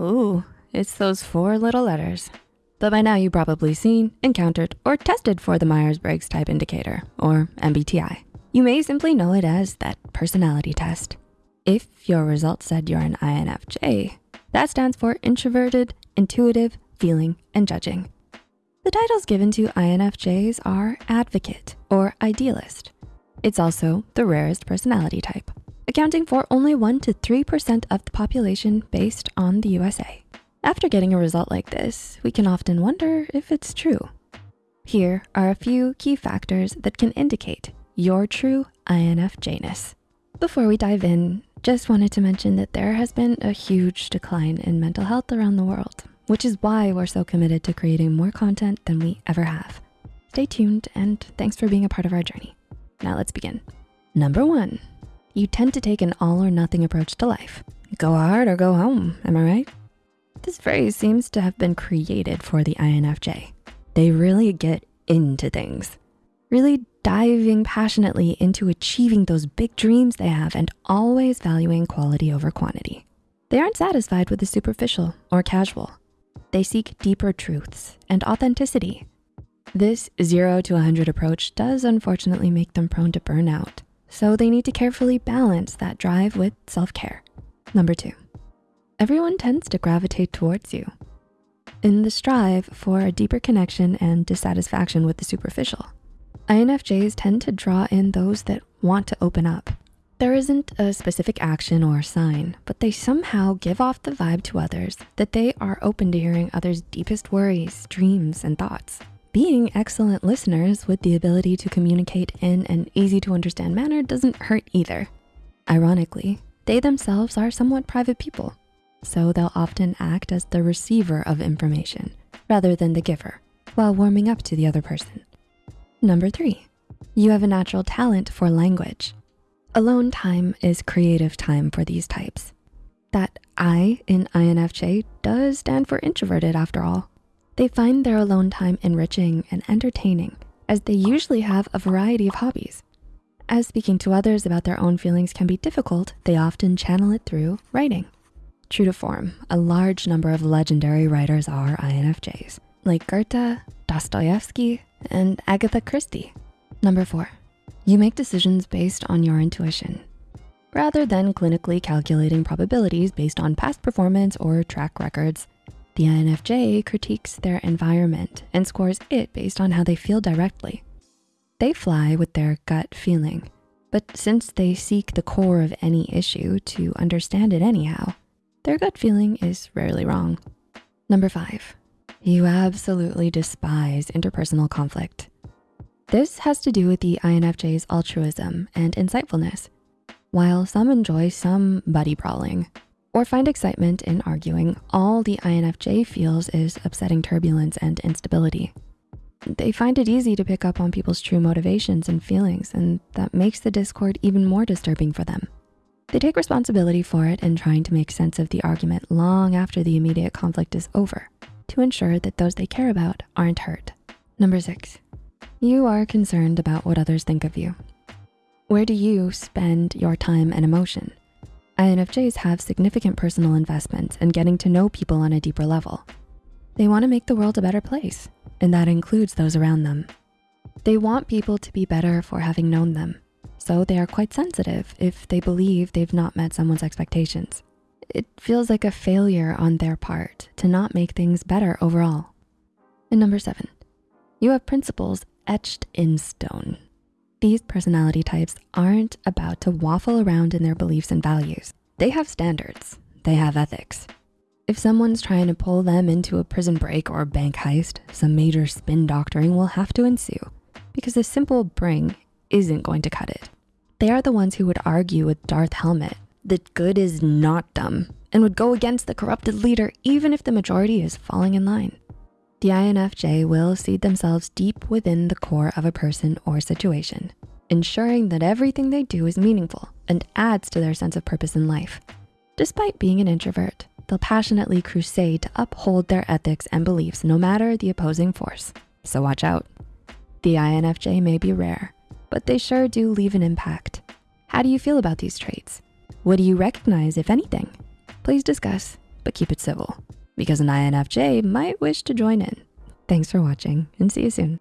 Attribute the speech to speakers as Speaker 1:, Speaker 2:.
Speaker 1: Ooh, it's those four little letters. But by now you've probably seen, encountered, or tested for the Myers-Briggs Type Indicator, or MBTI. You may simply know it as that personality test. If your results said you're an INFJ, that stands for introverted, intuitive, feeling, and judging. The titles given to INFJs are advocate or idealist. It's also the rarest personality type, accounting for only 1% to 3% of the population based on the USA. After getting a result like this, we can often wonder if it's true. Here are a few key factors that can indicate your true INFJness. Before we dive in, just wanted to mention that there has been a huge decline in mental health around the world, which is why we're so committed to creating more content than we ever have. Stay tuned and thanks for being a part of our journey. Now let's begin. Number one, you tend to take an all or nothing approach to life. Go hard or go home, am I right? This phrase seems to have been created for the INFJ. They really get into things, really diving passionately into achieving those big dreams they have and always valuing quality over quantity. They aren't satisfied with the superficial or casual. They seek deeper truths and authenticity. This zero to 100 approach does unfortunately make them prone to burnout. So they need to carefully balance that drive with self-care. Number two, everyone tends to gravitate towards you. In the strive for a deeper connection and dissatisfaction with the superficial, INFJs tend to draw in those that want to open up. There isn't a specific action or sign, but they somehow give off the vibe to others that they are open to hearing others' deepest worries, dreams, and thoughts. Being excellent listeners with the ability to communicate in an easy to understand manner doesn't hurt either. Ironically, they themselves are somewhat private people, so they'll often act as the receiver of information rather than the giver while warming up to the other person. Number three, you have a natural talent for language. Alone time is creative time for these types. That I in INFJ does stand for introverted after all. They find their alone time enriching and entertaining as they usually have a variety of hobbies. As speaking to others about their own feelings can be difficult, they often channel it through writing. True to form, a large number of legendary writers are INFJs, like Goethe, Dostoevsky, and Agatha Christie. Number four, you make decisions based on your intuition rather than clinically calculating probabilities based on past performance or track records. The INFJ critiques their environment and scores it based on how they feel directly. They fly with their gut feeling, but since they seek the core of any issue to understand it anyhow, their gut feeling is rarely wrong. Number five, you absolutely despise interpersonal conflict. This has to do with the INFJ's altruism and insightfulness. While some enjoy some buddy brawling or find excitement in arguing, all the INFJ feels is upsetting turbulence and instability. They find it easy to pick up on people's true motivations and feelings, and that makes the discord even more disturbing for them. They take responsibility for it in trying to make sense of the argument long after the immediate conflict is over to ensure that those they care about aren't hurt. Number six, you are concerned about what others think of you. Where do you spend your time and emotion? INFJs have significant personal investments in getting to know people on a deeper level. They wanna make the world a better place, and that includes those around them. They want people to be better for having known them, so they are quite sensitive if they believe they've not met someone's expectations. It feels like a failure on their part to not make things better overall. And number seven, you have principles etched in stone. These personality types aren't about to waffle around in their beliefs and values. They have standards, they have ethics. If someone's trying to pull them into a prison break or a bank heist, some major spin doctoring will have to ensue because a simple bring isn't going to cut it. They are the ones who would argue with Dark Helmet that good is not dumb and would go against the corrupted leader even if the majority is falling in line. The INFJ will seed themselves deep within the core of a person or situation, ensuring that everything they do is meaningful and adds to their sense of purpose in life. Despite being an introvert, they'll passionately crusade to uphold their ethics and beliefs no matter the opposing force, so watch out. The INFJ may be rare, but they sure do leave an impact. How do you feel about these traits? What do you recognize, if anything? Please discuss but keep it civil because an INFJ might wish to join in. Thanks for watching and see you soon.